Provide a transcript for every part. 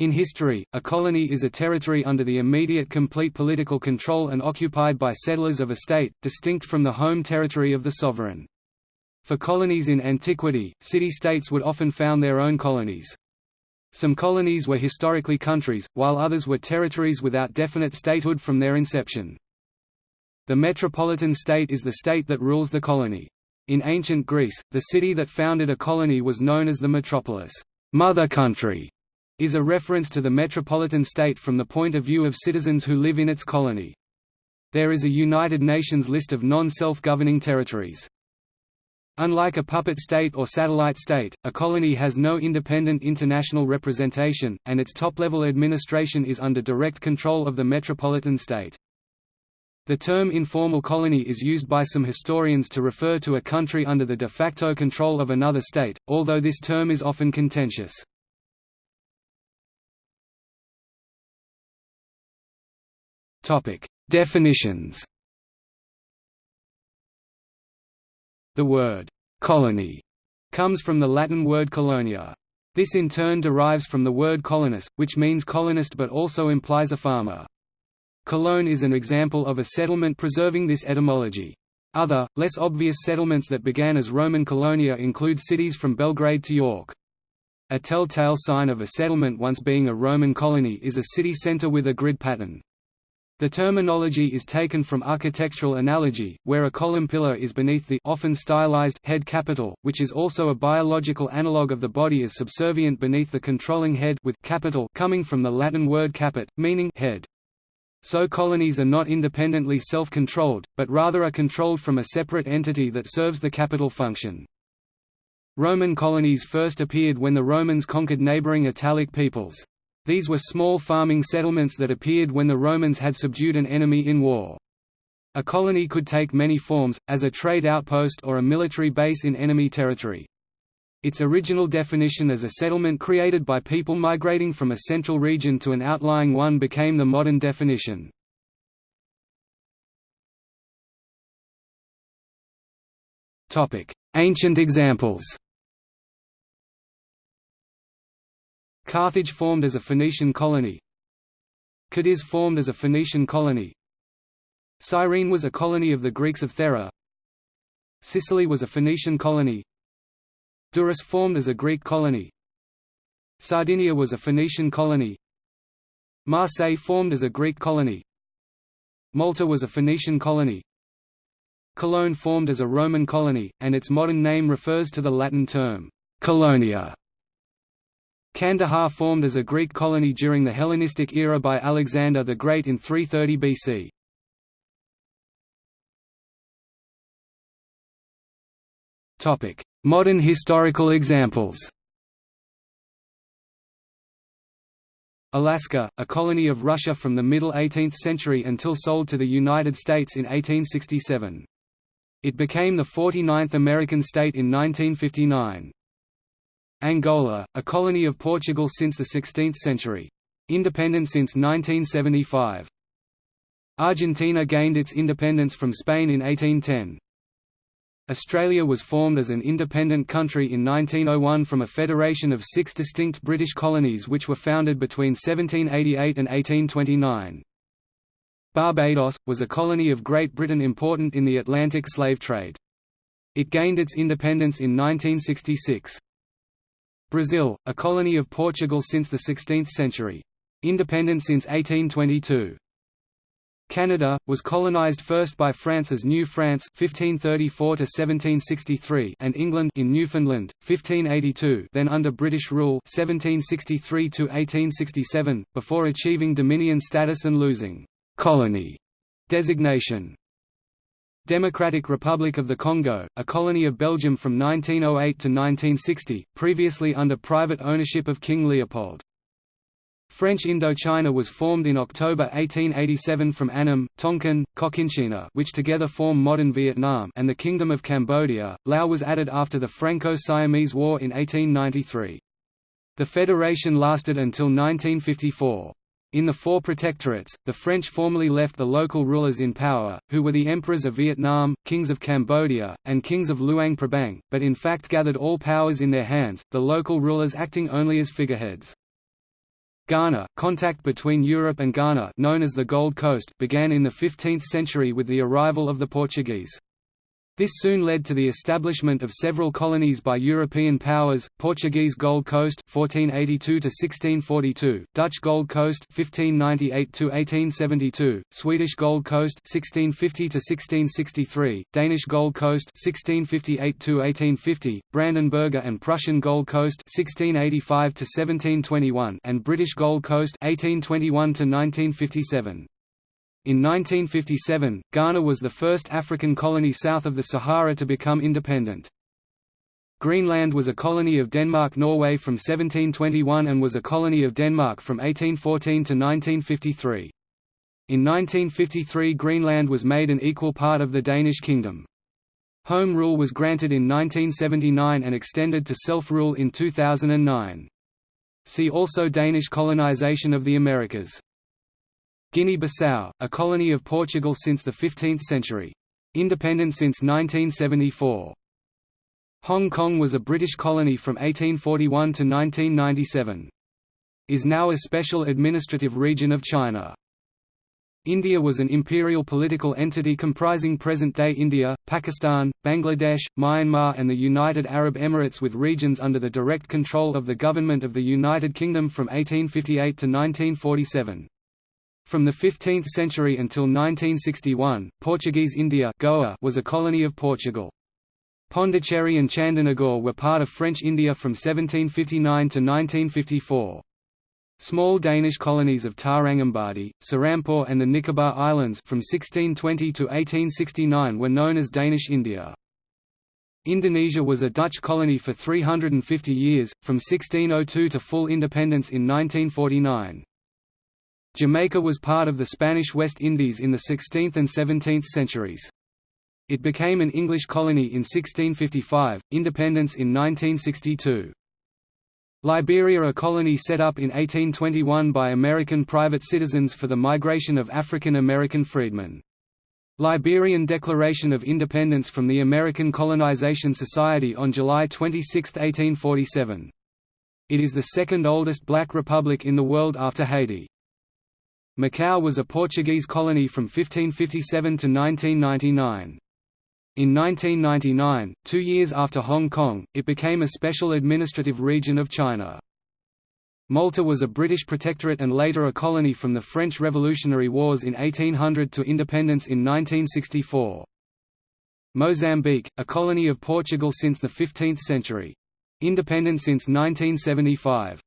In history, a colony is a territory under the immediate complete political control and occupied by settlers of a state, distinct from the home territory of the sovereign. For colonies in antiquity, city-states would often found their own colonies. Some colonies were historically countries, while others were territories without definite statehood from their inception. The metropolitan state is the state that rules the colony. In ancient Greece, the city that founded a colony was known as the metropolis mother country", is a reference to the metropolitan state from the point of view of citizens who live in its colony. There is a United Nations list of non-self-governing territories. Unlike a puppet state or satellite state, a colony has no independent international representation, and its top-level administration is under direct control of the metropolitan state. The term informal colony is used by some historians to refer to a country under the de facto control of another state, although this term is often contentious. Topic: Definitions. The word colony comes from the Latin word colonia. This in turn derives from the word colonus, which means colonist but also implies a farmer. Cologne is an example of a settlement preserving this etymology. Other, less obvious settlements that began as Roman colonia include cities from Belgrade to York. A telltale sign of a settlement once being a Roman colony is a city centre with a grid pattern. The terminology is taken from architectural analogy, where a column pillar is beneath the often stylized head capital, which is also a biological analogue of the body as subservient beneath the controlling head with capital coming from the Latin word caput, meaning head. So colonies are not independently self-controlled, but rather are controlled from a separate entity that serves the capital function. Roman colonies first appeared when the Romans conquered neighboring Italic peoples. These were small farming settlements that appeared when the Romans had subdued an enemy in war. A colony could take many forms, as a trade outpost or a military base in enemy territory. Its original definition as a settlement created by people migrating from a central region to an outlying one became the modern definition. Ancient examples Carthage formed as a Phoenician colony. Cadiz formed as a Phoenician colony. Cyrene was a colony of the Greeks of Thera. Sicily was a Phoenician colony. Durrës formed as a Greek colony. Sardinia was a Phoenician colony. Marseille formed as a Greek colony. Malta was a Phoenician colony. Cologne formed as a Roman colony, and its modern name refers to the Latin term, colonia, Kandahar formed as a Greek colony during the Hellenistic era by Alexander the Great in 330 BC. Topic: Modern historical examples. Alaska, a colony of Russia from the middle 18th century until sold to the United States in 1867. It became the 49th American state in 1959. Angola, a colony of Portugal since the 16th century. Independent since 1975. Argentina gained its independence from Spain in 1810. Australia was formed as an independent country in 1901 from a federation of six distinct British colonies which were founded between 1788 and 1829. Barbados, was a colony of Great Britain important in the Atlantic slave trade. It gained its independence in 1966. Brazil, a colony of Portugal since the 16th century. Independent since 1822. Canada, was colonized first by France as New France (1534–1763) and England in Newfoundland, 1582 then under British rule 1763–1867, before achieving Dominion status and losing «colony» designation. Democratic Republic of the Congo, a colony of Belgium from 1908 to 1960, previously under private ownership of King Leopold. French Indochina was formed in October 1887 from Annam, Tonkin, Cochinchina which together form modern Vietnam and the Kingdom of Cambodia. Lao was added after the Franco-Siamese War in 1893. The federation lasted until 1954. In the four protectorates, the French formally left the local rulers in power, who were the emperors of Vietnam, kings of Cambodia, and kings of Luang Prabang, but in fact gathered all powers in their hands, the local rulers acting only as figureheads. Ghana, contact between Europe and Ghana known as the Gold Coast began in the 15th century with the arrival of the Portuguese. This soon led to the establishment of several colonies by European powers: Portuguese Gold Coast (1482–1642), Dutch Gold Coast 1598–1872, Swedish Gold Coast 1650–1663, Danish Gold Coast 1658–1850, Brandenburger and Prussian Gold Coast 1685–1721 and British Gold Coast (1821 to 1957). In 1957, Ghana was the first African colony south of the Sahara to become independent. Greenland was a colony of Denmark-Norway from 1721 and was a colony of Denmark from 1814 to 1953. In 1953 Greenland was made an equal part of the Danish kingdom. Home rule was granted in 1979 and extended to self-rule in 2009. See also Danish colonization of the Americas. Guinea-Bissau, a colony of Portugal since the 15th century. Independent since 1974. Hong Kong was a British colony from 1841 to 1997. Is now a special administrative region of China. India was an imperial political entity comprising present-day India, Pakistan, Bangladesh, Myanmar and the United Arab Emirates with regions under the direct control of the Government of the United Kingdom from 1858 to 1947. From the 15th century until 1961, Portuguese India Goa was a colony of Portugal. Pondicherry and Chandernagore were part of French India from 1759 to 1954. Small Danish colonies of Tarangambadi, Serampore and the Nicobar Islands from 1620 to 1869 were known as Danish India. Indonesia was a Dutch colony for 350 years, from 1602 to full independence in 1949. Jamaica was part of the Spanish West Indies in the 16th and 17th centuries. It became an English colony in 1655, independence in 1962. Liberia a colony set up in 1821 by American private citizens for the migration of African American freedmen. Liberian Declaration of Independence from the American Colonization Society on July 26, 1847. It is the second oldest black republic in the world after Haiti. Macau was a Portuguese colony from 1557 to 1999. In 1999, two years after Hong Kong, it became a special administrative region of China. Malta was a British protectorate and later a colony from the French Revolutionary Wars in 1800 to independence in 1964. Mozambique, a colony of Portugal since the 15th century. Independent since 1975.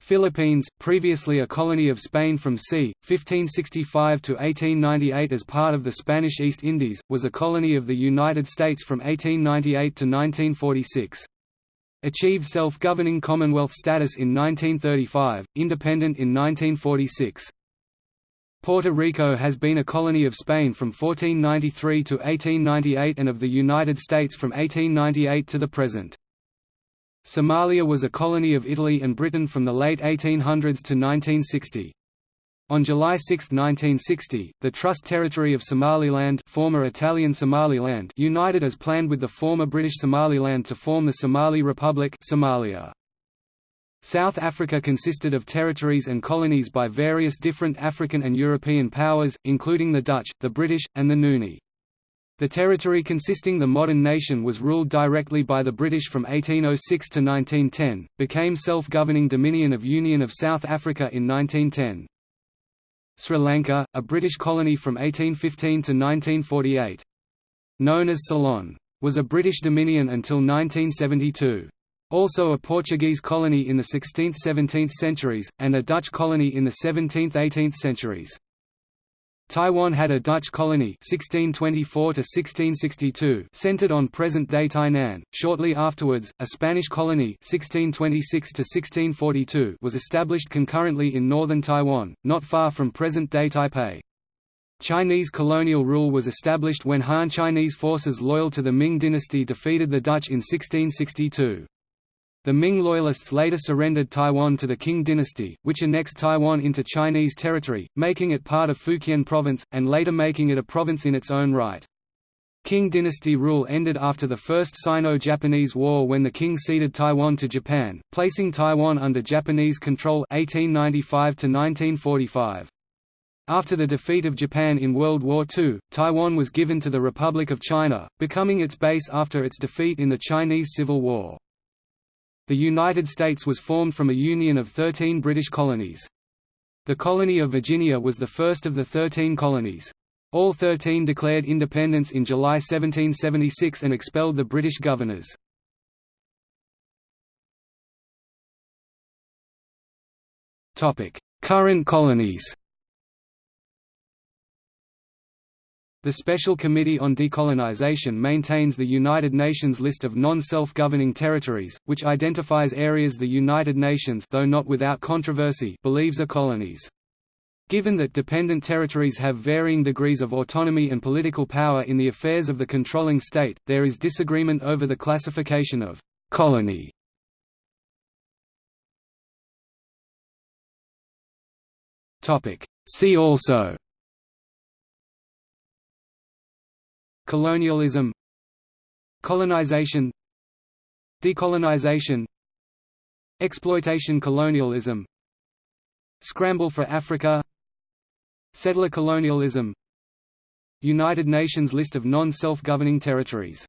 Philippines, previously a colony of Spain from c. 1565 to 1898 as part of the Spanish East Indies, was a colony of the United States from 1898 to 1946. Achieved self-governing Commonwealth status in 1935, independent in 1946. Puerto Rico has been a colony of Spain from 1493 to 1898 and of the United States from 1898 to the present. Somalia was a colony of Italy and Britain from the late 1800s to 1960. On July 6, 1960, the Trust Territory of Somaliland former Italian Somaliland united as planned with the former British Somaliland to form the Somali Republic Somalia. South Africa consisted of territories and colonies by various different African and European powers, including the Dutch, the British, and the Nguni. The territory consisting the modern nation was ruled directly by the British from 1806 to 1910, became self-governing Dominion of Union of South Africa in 1910. Sri Lanka, a British colony from 1815 to 1948. Known as Ceylon. Was a British dominion until 1972. Also a Portuguese colony in the 16th–17th centuries, and a Dutch colony in the 17th–18th centuries. Taiwan had a Dutch colony 1624 centered on present-day Tainan. Shortly afterwards, a Spanish colony 1626 was established concurrently in northern Taiwan, not far from present-day Taipei. Chinese colonial rule was established when Han Chinese forces loyal to the Ming dynasty defeated the Dutch in 1662. The Ming Loyalists later surrendered Taiwan to the Qing dynasty, which annexed Taiwan into Chinese territory, making it part of Fujian province, and later making it a province in its own right. Qing dynasty rule ended after the First Sino-Japanese War when the Qing ceded Taiwan to Japan, placing Taiwan under Japanese control 1895 -1945. After the defeat of Japan in World War II, Taiwan was given to the Republic of China, becoming its base after its defeat in the Chinese Civil War. The United States was formed from a union of 13 British colonies. The colony of Virginia was the first of the 13 colonies. All 13 declared independence in July 1776 and expelled the British governors. Current colonies The Special Committee on Decolonization maintains the United Nations list of non-self-governing territories, which identifies areas the United Nations though not without controversy believes are colonies. Given that dependent territories have varying degrees of autonomy and political power in the affairs of the controlling state, there is disagreement over the classification of «colony». See also Colonialism Colonization Decolonization Exploitation colonialism Scramble for Africa Settler colonialism United Nations list of non-self-governing territories